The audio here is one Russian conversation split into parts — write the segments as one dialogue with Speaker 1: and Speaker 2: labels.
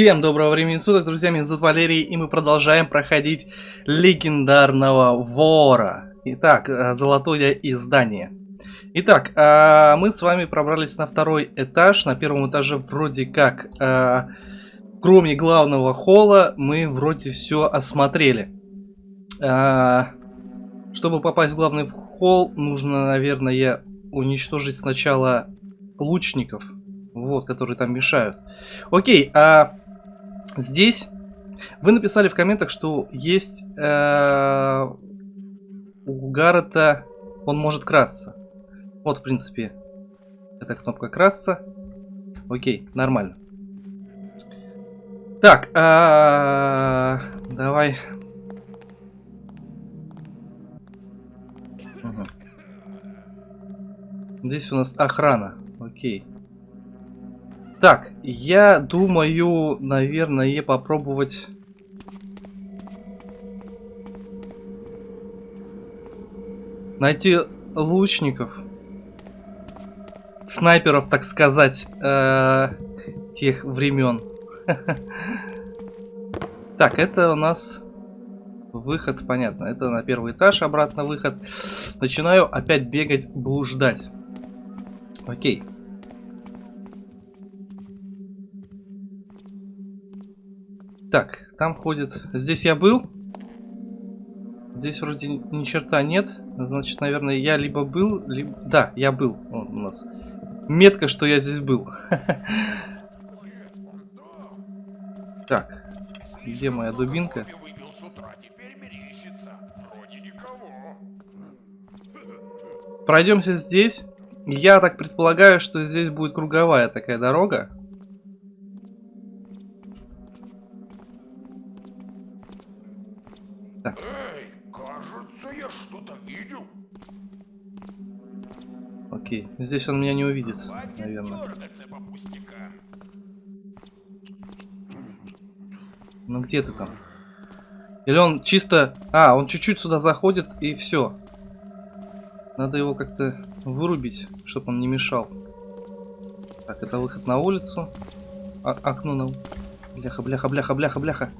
Speaker 1: Всем доброго времени суток, друзья, меня зовут Валерий, и мы продолжаем проходить легендарного вора. Итак, э, золотое издание. Итак, э, мы с вами пробрались на второй этаж. На первом этаже вроде как, э, кроме главного холла, мы вроде все осмотрели. Чтобы попасть в главный холл, нужно, наверное, уничтожить сначала лучников. Вот, которые там мешают. Окей, а здесь вы написали в комментах, что есть э, у Гаррета, он может красться. Вот, в принципе, эта кнопка красться. Окей, нормально. Так, а, давай. Угу. Здесь у нас охрана. Окей. Так, я думаю, наверное, попробовать... Найти лучников. Снайперов, так сказать, э тех времен. Так, это у нас выход, понятно. Это на первый этаж, обратно выход. Начинаю опять бегать, блуждать. Окей. Так, там ходит... Здесь я был. Здесь вроде ни черта нет. Значит, наверное, я либо был, либо... Да, я был. Вон у нас метка, что я здесь был. Так, где моя дубинка? Пройдемся здесь. Я так предполагаю, что здесь будет круговая такая дорога. Окей, здесь он меня не увидит, наверное. Ну где ты там? Или он чисто... А, он чуть-чуть сюда заходит и все. Надо его как-то вырубить, чтобы он не мешал. Так, это выход на улицу. А окно на... Бляха, бляха, бляха, бляха, бляха.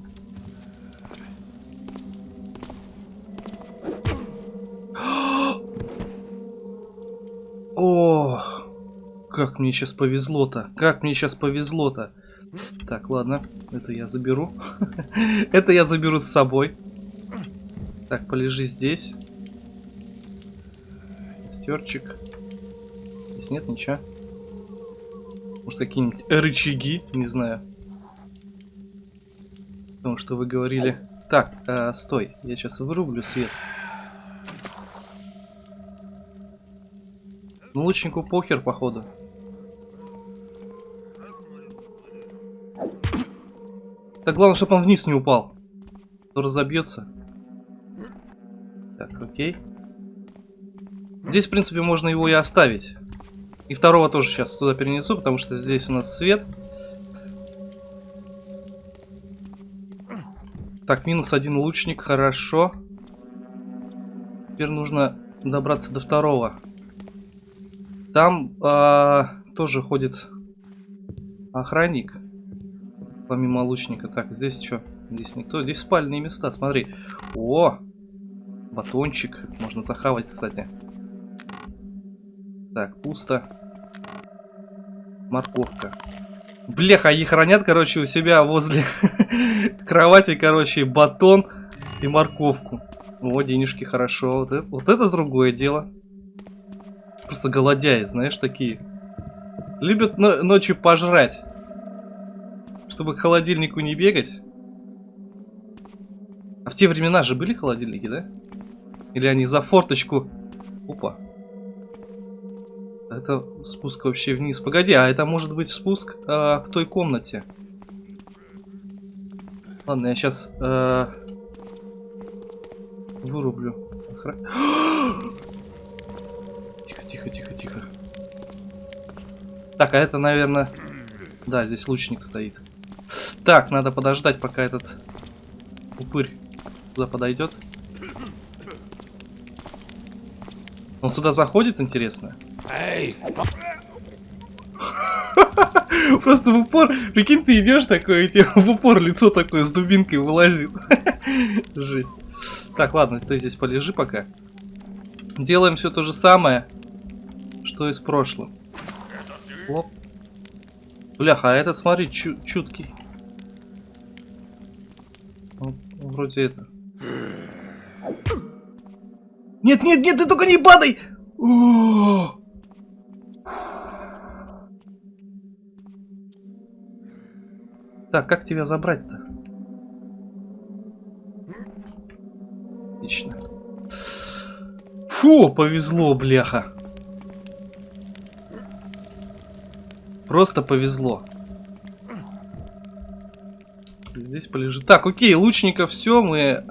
Speaker 1: Мне сейчас повезло-то. Как мне сейчас повезло-то. Так, ладно. Это я заберу. это я заберу с собой. Так, полежи здесь. Стерчик. Здесь нет ничего. Может, какие-нибудь рычаги, не знаю. Потому что вы говорили... Так, э, стой, я сейчас вырублю свет. Ну, лучнику похер, походу. Так главное, чтобы он вниз не упал. То разобьется. Так, окей. Здесь, в принципе, можно его и оставить. И второго тоже сейчас туда перенесу, потому что здесь у нас свет. Так, минус один лучник, хорошо. Теперь нужно добраться до второго. Там э, тоже ходит охранник. Помимо лучника. Так, здесь что? Здесь никто. Здесь спальные места, смотри. О! Батончик. Можно захавать, кстати. Так, пусто. Морковка. Бляха, они хранят, короче, у себя возле кровати, короче, батон и морковку. О, денежки, хорошо. Вот это, вот это другое дело просто голодяи, знаешь, такие. Любят ночью пожрать. Чтобы к холодильнику не бегать. А в те времена же были холодильники, да? Или они за форточку... Опа. Это спуск вообще вниз. Погоди, а это может быть спуск э, к той комнате. Ладно, я сейчас э, вырублю. Охра... тихо, тихо, тихо. Так, а это, наверное... Да, здесь лучник стоит. Так, надо подождать, пока этот упырь туда подойдет. Он сюда заходит, интересно? Эй! Просто в упор, прикинь, ты идешь такой, и тебе в упор лицо такое с дубинкой вылазит. Жесть. Так, ладно, ты здесь полежи пока. Делаем все то же самое, что и с прошлым. Оп. Бляха, а этот, смотри, чу чуткий. Вроде это. Нет, нет, нет, ты только не падай! Так, как тебя забрать-то? Отлично. Фу, повезло, бляха. Просто повезло. Здесь полежит. Так, окей, лучников все, мы э,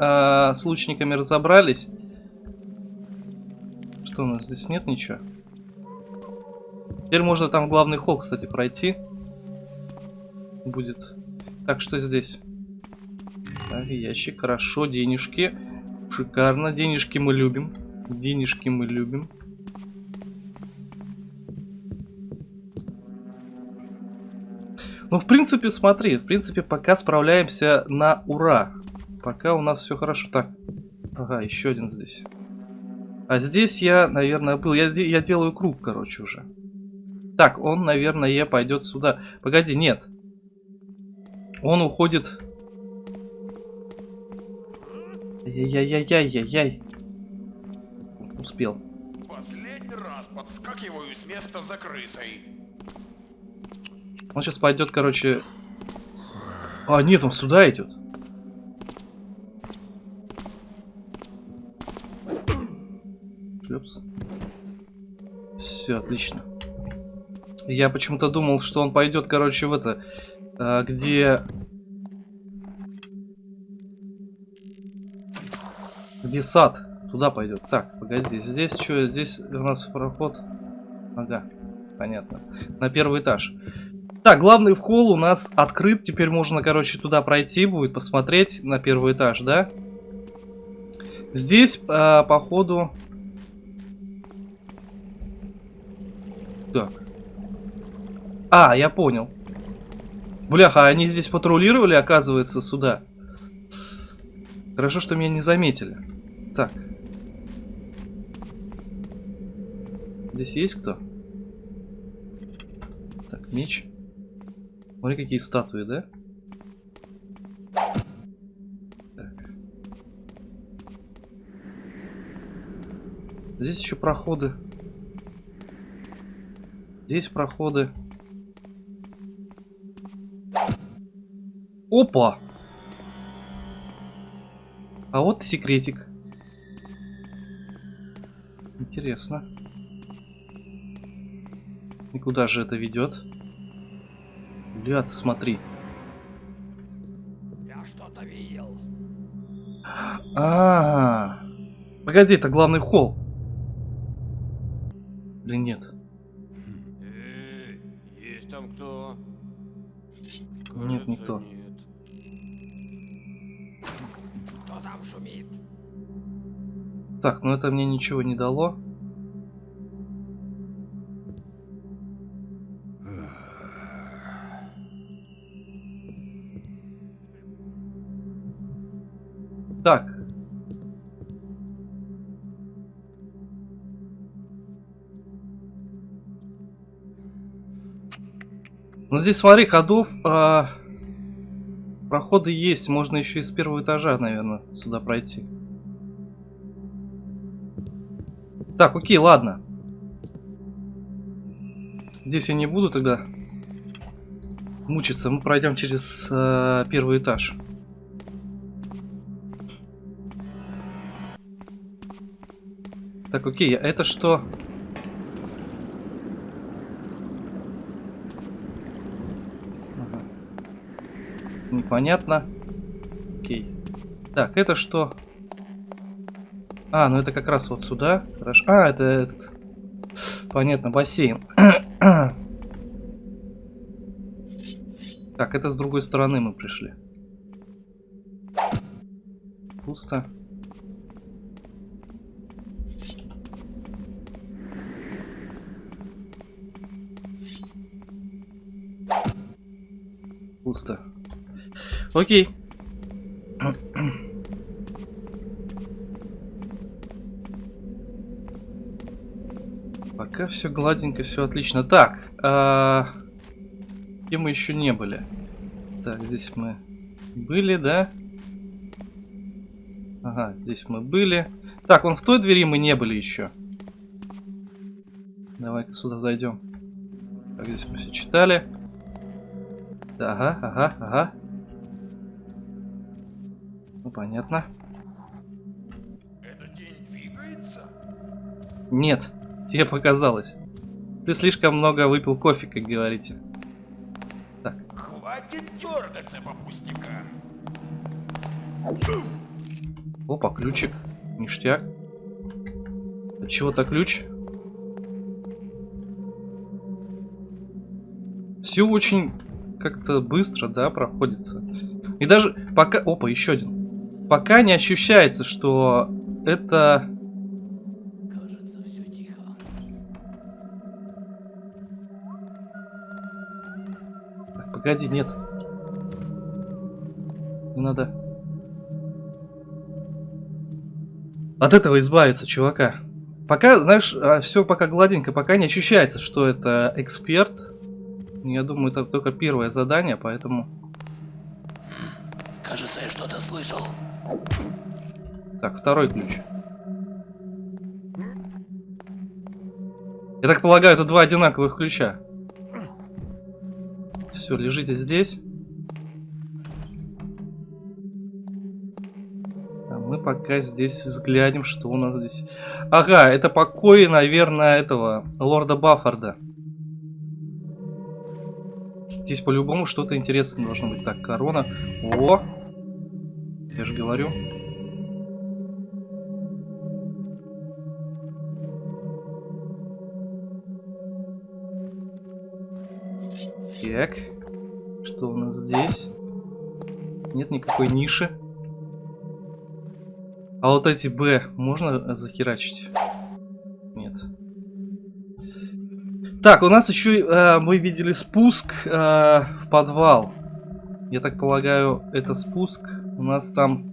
Speaker 1: с лучниками разобрались. Что у нас здесь нет ничего? Теперь можно там главный холл, кстати, пройти. Будет. Так, что здесь? Так, ящик, хорошо, денежки. Шикарно, денежки мы любим. Денежки мы любим. Ну, в принципе, смотри, в принципе, пока справляемся на ура. Пока у нас все хорошо. Так, ага, еще один здесь. А здесь я, наверное, был. Я, я делаю круг, короче, уже. Так, он, наверное, пойдет сюда. Погоди, нет. Он уходит... Яй-яй-яй-яй-яй. Успел.
Speaker 2: Последний раз подскакиваю с места за крысой.
Speaker 1: Он сейчас пойдет, короче... А, нет, он сюда идет. Шлепс. Все, отлично. Я почему-то думал, что он пойдет, короче, в это... А, где... Где сад? Туда пойдет. Так, погоди, здесь что? Здесь у нас проход. Ага, понятно. На первый этаж. Так, главный холл у нас открыт. Теперь можно, короче, туда пройти будет, посмотреть на первый этаж, да? Здесь, э, походу... Так. А, я понял. Бляха, они здесь патрулировали, оказывается, сюда. Хорошо, что меня не заметили. Так. Здесь есть кто? Так, меч. Смотри, какие статуи, да? Так. Здесь еще проходы. Здесь проходы. Опа! А вот секретик. Интересно. И куда же это ведет? Бля, ты смотри.
Speaker 3: Я что-то видел.
Speaker 1: А, -а, а Погоди, это главный холл. Или нет?
Speaker 2: Есть там кто?
Speaker 1: Нет, никто.
Speaker 2: Нет.
Speaker 3: Кто там шумит?
Speaker 1: Так, ну это мне ничего не дало. Так. Ну здесь, смотри, ходов, а, проходы есть. Можно еще и с первого этажа, наверное, сюда пройти. Так, окей, ладно. Здесь я не буду тогда мучиться. Мы пройдем через э, первый этаж. Так, окей, а это что? Ага. Непонятно. Окей. Так, это что? А, ну это как раз вот сюда. Хорошо. А, это этот. Понятно, бассейн. так, это с другой стороны мы пришли. Пусто. Пусто. Окей. Пока все гладенько, все отлично. Так, а... где мы еще не были? Так, здесь мы были, да? Ага, здесь мы были. Так, вон в той двери мы не были еще. Давай-ка сюда зайдем. Так, здесь мы все читали. Ага, ага, ага. Ну, понятно.
Speaker 2: Эта тень двигается?
Speaker 1: Нет, тебе показалось. Ты слишком много выпил кофе, как говорите.
Speaker 2: Хватит дергаться по пустякам.
Speaker 1: Опа, ключик. Ништяк. От чего-то ключ. Все очень как-то быстро, да, проходится. И даже пока... Опа, еще один. Пока не ощущается, что это... Погоди, нет. Не надо. От этого избавиться, чувака. Пока, знаешь, все пока гладенько, пока не ощущается, что это эксперт. Я думаю, это только первое задание, поэтому...
Speaker 3: Кажется, я что-то слышал.
Speaker 1: Так, второй ключ. Я так полагаю, это два одинаковых ключа. Все, лежите здесь. А мы пока здесь взглянем, что у нас здесь. Ага, это покои, наверное, этого лорда Баффорда. Здесь по-любому что-то интересное должно быть. Так, корона. О! Я же говорю. Так. Что у нас здесь? Нет никакой ниши. А вот эти Б можно захерачить? Так, у нас еще э, мы видели спуск э, в подвал. Я так полагаю, это спуск. У нас там...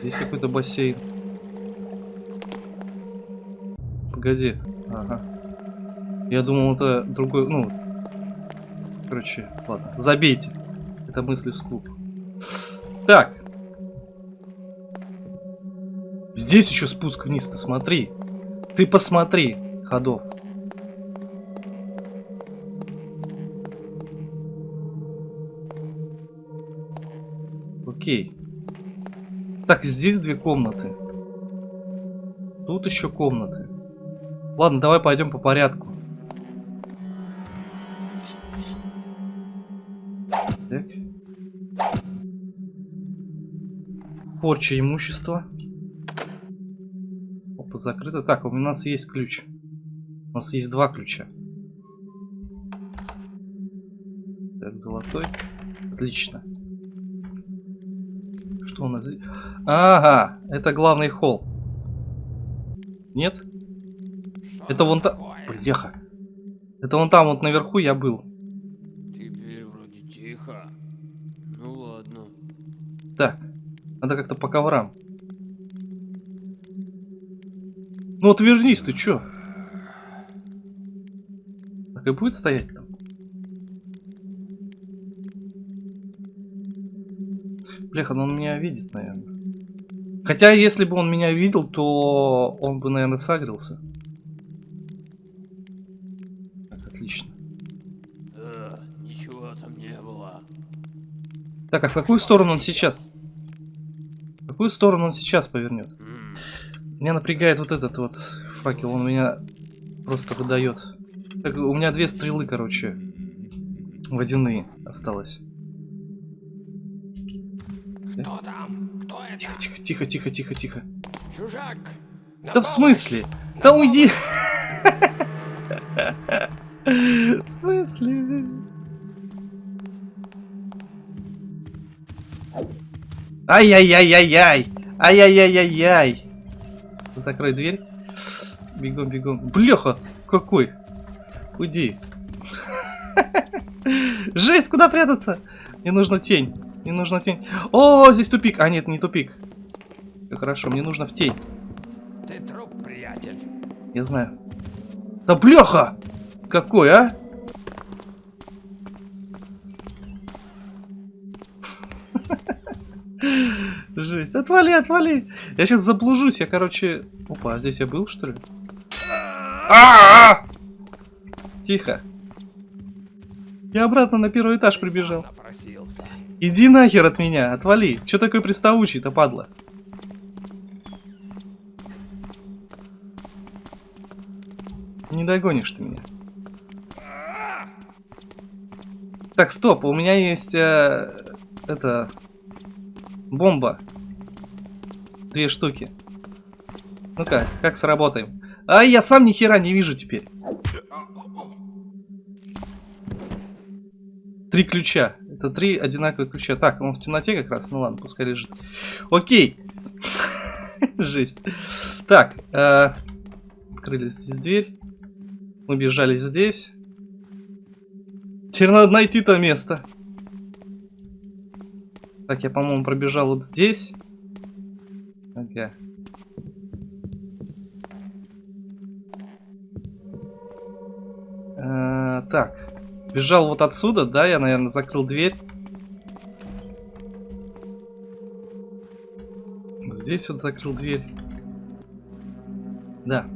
Speaker 1: Здесь какой-то бассейн. Погоди. Ага. Я думал, это другой... Ну... Короче, ладно. Забейте. Это мысли вслух. Так. Здесь еще спуск вниз, ты смотри. Ты посмотри, ходов. Окей. Так, здесь две комнаты. Тут еще комнаты. Ладно, давай пойдем по порядку. Так. Порча имущества. Опа, закрыто. Так, у нас есть ключ. У нас есть два ключа. Так, золотой. Отлично. Что у нас здесь? Ага, это главный холл. Нет?
Speaker 3: Что
Speaker 1: Это вон там... Бляха. Это вон там вот наверху я был.
Speaker 3: Теперь вроде тихо. Ну ладно.
Speaker 1: Так, надо как-то по коврам. Ну вот вернись, ты чё? Так и будет стоять там? Бляха, ну он меня видит, наверное. Хотя, если бы он меня видел, то он бы, наверное, сагрился. Так, отлично.
Speaker 3: Э, ничего там не было.
Speaker 1: Так, а в какую сторону он сейчас? В какую сторону он сейчас повернет?
Speaker 3: М,
Speaker 1: Меня напрягает вот этот вот факел, он меня просто выдает. Так, у меня две стрелы, короче, водяные осталось.
Speaker 3: Кто там? Кто это?
Speaker 1: Тихо, тихо, тихо, тихо, тихо.
Speaker 3: Чужак! На
Speaker 1: Да в
Speaker 3: помощь!
Speaker 1: смысле? Да уйди! В смысле? Ай-яй-яй-яй-яй! Ай-яй-яй-яй-яй! Закрой дверь. бегом, бегом. Бляха, какой? Уйди. Жесть, куда прятаться? Мне нужна тень. Мне нужна тень. О, здесь тупик. А, нет, не тупик. Хорошо, мне нужно в тень.
Speaker 3: Ты труп, приятель.
Speaker 1: Я знаю. Да бляха! Какой, а? Жесть. Отвали, отвали. Я сейчас заблужусь. Я, короче... Опа, а здесь я был, что ли? Тихо. Я обратно на первый этаж прибежал. Иди нахер от меня, отвали. Че такой приставучий-то, падла? Не догонишь ты меня. Так, стоп, у меня есть э, это бомба. Две штуки. Ну-ка, как сработаем? А я сам ни хера не вижу теперь. Три ключа. Это три одинаковых ключа. Так, он в темноте как раз. Ну ладно, пускай лежит. Окей. Жесть. Так, э, открыли здесь дверь. Мы бежали здесь. Теперь надо найти то место. Так, я, по-моему, пробежал вот здесь. Ага. Э, так. Бежал вот отсюда, да? Я, наверное, закрыл дверь. Здесь вот закрыл дверь. Да.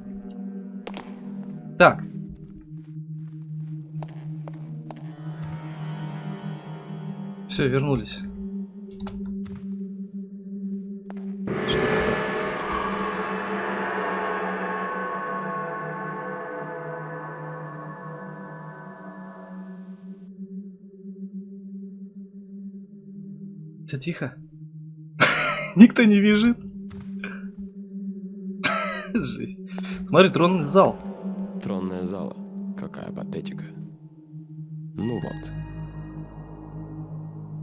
Speaker 1: Так. Все, вернулись. Тихо. Никто не бежит. Жесть. Смотри, тронный зал.
Speaker 3: Тронная зала. Какая патетика. Ну вот.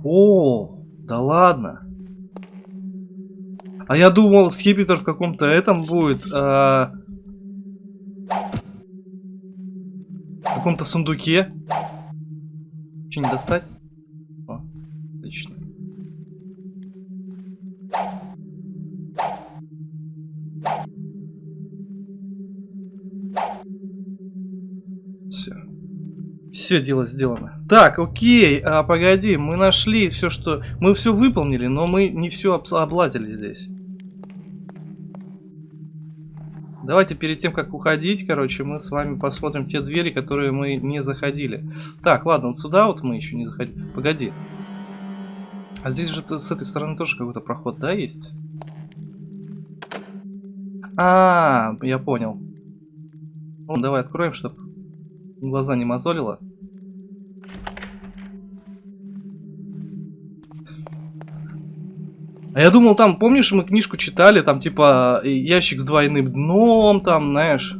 Speaker 1: О, да ладно. А я думал, скипетр в каком-то этом будет. а, В каком-то сундуке. Че не достать? Все дело сделано. Так, окей, а, погоди, мы нашли все, что... Мы все выполнили, но мы не все облазили здесь. Давайте перед тем, как уходить, короче, мы с вами посмотрим те двери, которые мы не заходили. Так, ладно, вот сюда вот мы еще не заходили. Погоди. А здесь же с этой стороны тоже какой-то проход, да, есть? А, я понял. Ну, давай откроем, чтобы глаза не мозолило. А я думал, там, помнишь, мы книжку читали, там, типа, ящик с двойным дном, там, знаешь.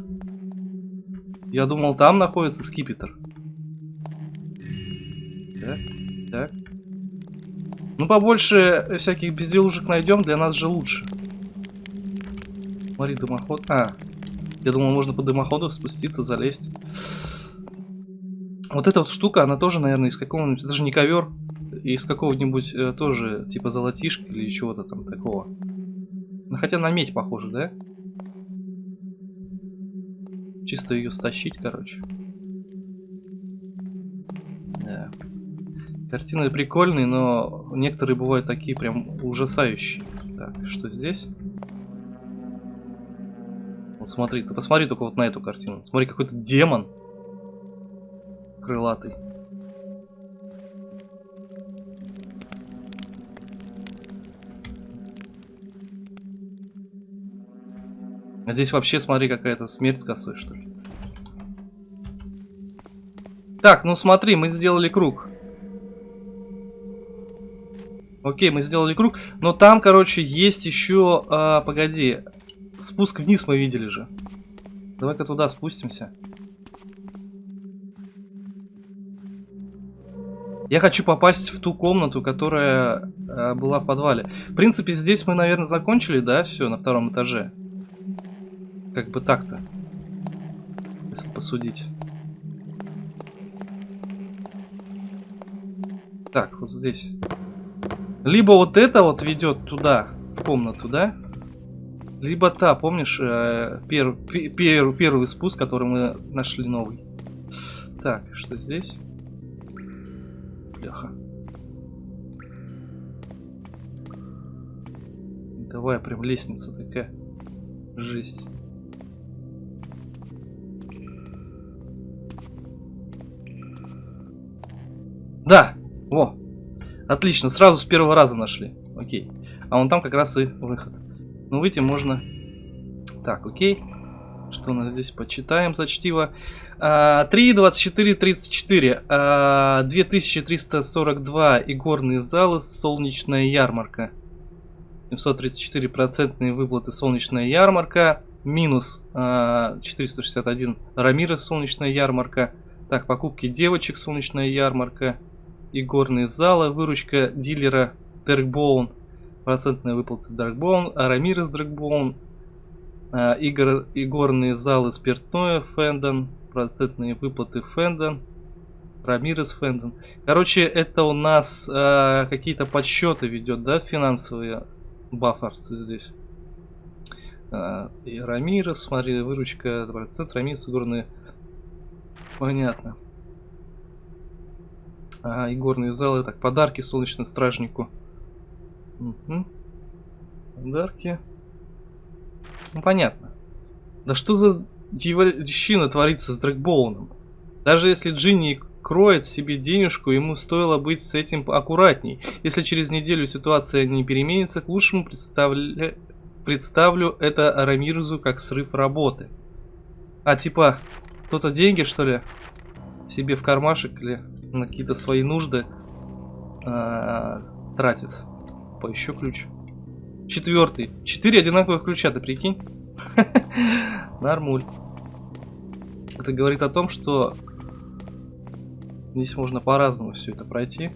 Speaker 1: Я думал, там находится скипетр. Так, так. Ну, побольше всяких безделушек найдем, для нас же лучше. Смотри, дымоход. А, я думал, можно по дымоходу спуститься, залезть. Вот эта вот штука, она тоже, наверное, из какого-нибудь... Это же не ковер. Из какого-нибудь э, тоже, типа золотишка или чего-то там такого. Ну, хотя на медь похоже, да? Чисто ее стащить, короче. Да. Картины прикольные, но некоторые бывают такие прям ужасающие. Так, что здесь? Вот смотри, ты посмотри только вот на эту картину. Смотри, какой-то демон. Крылатый. А здесь вообще, смотри, какая-то смерть косой, что ли. Так, ну смотри, мы сделали круг. Окей, мы сделали круг. Но там, короче, есть еще... А, погоди. Спуск вниз мы видели же. Давай-ка туда спустимся. Я хочу попасть в ту комнату, которая э, была в подвале. В принципе, здесь мы, наверное, закончили, да, все, на втором этаже. Как бы так-то. посудить. Так, вот здесь. Либо вот это вот ведет туда, в комнату, да? Либо та, помнишь, э, пер, пер, первый спуск, который мы нашли новый. Так, что здесь? Бляха. Давай, прям лестница такая. Жесть. Отлично, сразу с первого раза нашли. Окей. А вон там как раз и выход. Ну, выйти можно... Так, окей. Что у нас здесь? Почитаем за чтиво. 3, 24, 34. 2342 игорные залы, солнечная ярмарка. 734 процентные выплаты, солнечная ярмарка. Минус 461 а, Рамира, солнечная ярмарка. Так, покупки девочек, солнечная ярмарка. Игорные залы, выручка дилера Теркбоун процентная выплата Darkbone, Арамирес Darkbone, а, игр, залы спиртное Фендон, процентные выплаты Фендон, Рамирес Фендон. Короче, это у нас э, какие-то подсчеты ведет, да, финансовые бафферс здесь. Э, и Рамирес, смотри, выручка, процент, Рамирес, игорные. Понятно. А, игорные залы, так, подарки солнечному стражнику. Угу. Подарки. Ну, понятно. Да что за дьявольщина творится с Дрэгбоуном? Даже если Джинни кроет себе денежку, ему стоило быть с этим аккуратней. Если через неделю ситуация не переменится, к лучшему представля... представлю это Рамирзу как срыв работы. А типа, кто-то деньги что ли себе в кармашек или на какие-то свои нужды а, тратит. Поищу ключ. Четвертый. Четыре одинаковых ключа, ты прикинь? Нормуль. Это говорит о том, что здесь можно по-разному все это пройти.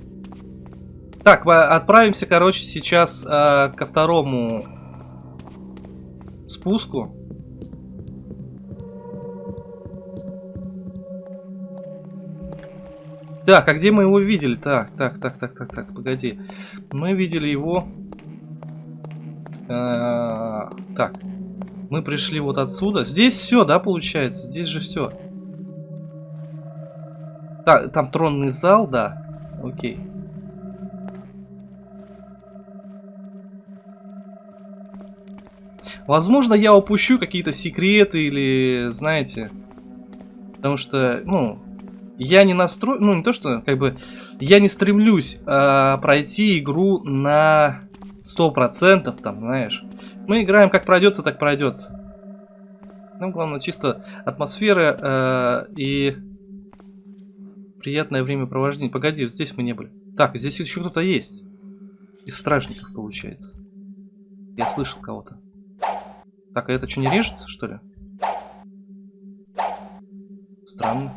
Speaker 1: Так, отправимся, короче, сейчас э, ко второму спуску. Так, а где мы его видели? Так, так, так, так, так, так, погоди. Мы видели его... А, так, мы пришли вот отсюда. Здесь все, да, получается? Здесь же все. Так, там тронный зал, да. Окей. Возможно, я упущу какие-то секреты или, знаете, потому что, ну, я не настрой, ну не то что, как бы, я не стремлюсь э, пройти игру на 100%, там, знаешь. Мы играем как пройдется, так пройдется. Нам главное чисто атмосфера э, и приятное времяпровождение. Погоди, здесь мы не были. Так, здесь еще кто-то есть. Из стражников, получается. Я слышал кого-то. Так, а это что, не режется, что ли? Странно.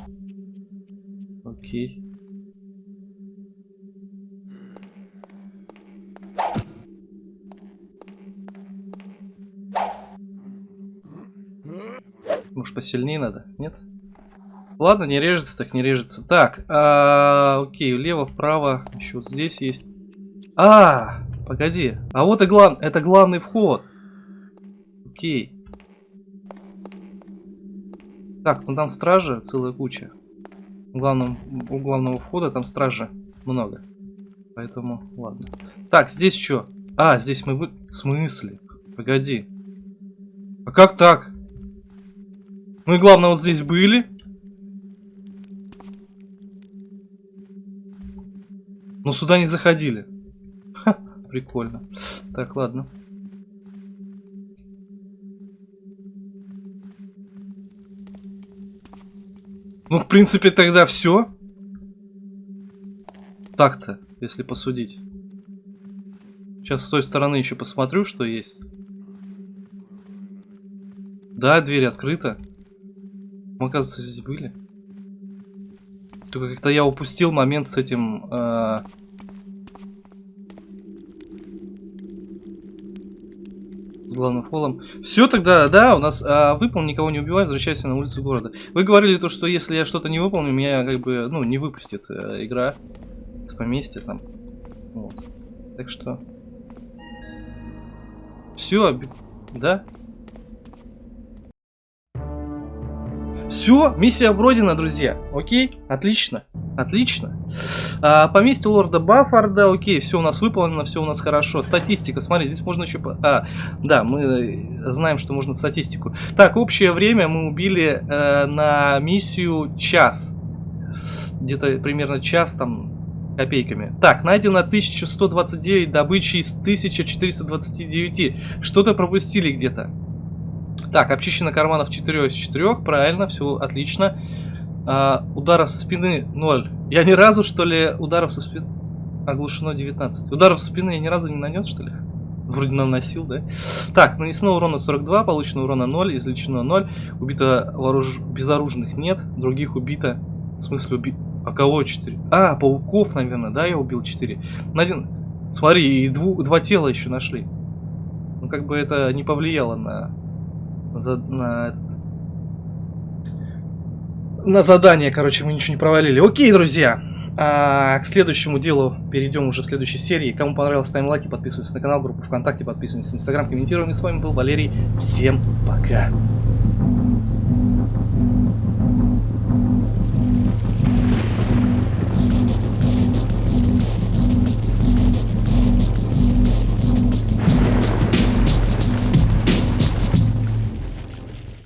Speaker 1: Окей. Может посильнее надо? Нет? Ладно, не режется, так не режется. Так, а, окей, влево, вправо. Еще вот здесь есть. А, погоди. А вот и глав... это главный вход. Окей. Так, ну там стражи целая куча главном, у главного входа там стража много. Поэтому, ладно. Так, здесь что? А, здесь мы вы... В смысле? Погоди. А как так? Мы, главное, вот здесь были. Но сюда не заходили. Ха, прикольно. Так, ладно. Ну, в принципе, тогда все. Так-то, если посудить. Сейчас с той стороны еще посмотрю, что есть. Да, дверь открыта. Мы, оказывается, здесь были. Только как-то я упустил момент с этим... Э... главным холлом. Все тогда, да, у нас а, выполни, никого не убивай, возвращайся на улицу города. Вы говорили то, что если я что-то не выполню, меня как бы, ну, не выпустит э, игра с поместья там. Вот. Так что... Все, да? Все, миссия пройдена, друзья. Окей, отлично, отлично. А, поместье лорда Баффарда, окей, все у нас выполнено, все у нас хорошо. Статистика, смотри, здесь можно еще... А, да, мы знаем, что можно статистику. Так, общее время мы убили э, на миссию час. Где-то примерно час там копейками. Так, найдено 1129 добычи из 1429. Что-то пропустили где-то. Так, обчищено карманов 4 из 4, правильно, все отлично. А, ударов со спины 0. Я ни разу, что ли, ударов со спины... Оглушено 19. Ударов со спины я ни разу не нанес, что ли? Вроде наносил, да? Так, нанесено урона 42, получено урона 0, излечено 0. Убито вооруж... безоружных нет, других убито... В смысле убито... А кого 4? А, пауков, наверное, да, я убил 4. Один... Смотри, и дву... два тела еще нашли. Ну, как бы это не повлияло на за, на, на задание, короче, мы ничего не провалили. Окей, друзья. А, к следующему делу перейдем уже в следующей серии. Кому понравилось, ставим лайки, подписывайтесь на канал, группу ВКонтакте, подписывайтесь на Инстаграм, комментируем. И с вами был Валерий. Всем пока.